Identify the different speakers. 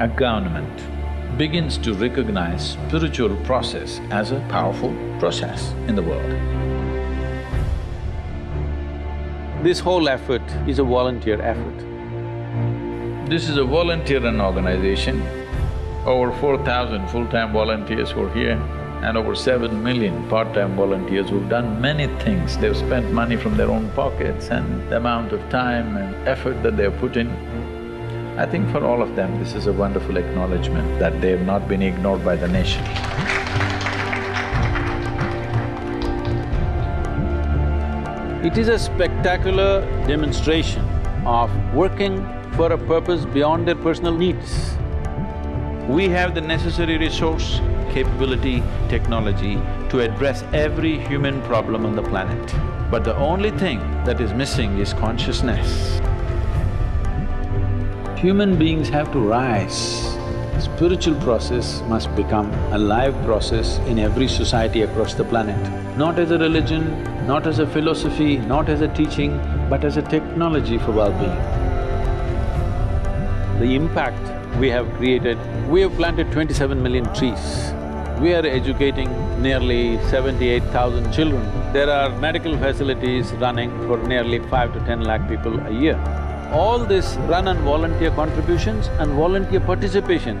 Speaker 1: a government begins to recognize spiritual process as a powerful process in the world.
Speaker 2: This whole effort is a volunteer effort.
Speaker 1: This is a volunteer-run organization. Over four thousand full-time volunteers who are here and over seven million part-time volunteers who've done many things. They've spent money from their own pockets and the amount of time and effort that they've put in. I think for all of them, this is a wonderful acknowledgement that they've not been ignored by the nation.
Speaker 2: It is a spectacular demonstration of working for a purpose beyond their personal needs.
Speaker 1: We have the necessary resource, capability, technology to address every human problem on the planet. But the only thing that is missing is consciousness. Human beings have to rise. Spiritual process must become a live process in every society across the planet. Not as a religion, not as a philosophy, not as a teaching, but as a technology for well-being.
Speaker 2: The impact we have created, we have planted twenty-seven million trees. We are educating nearly seventy-eight thousand children. There are medical facilities running for nearly five to ten lakh people a year. All this run on volunteer contributions and volunteer participation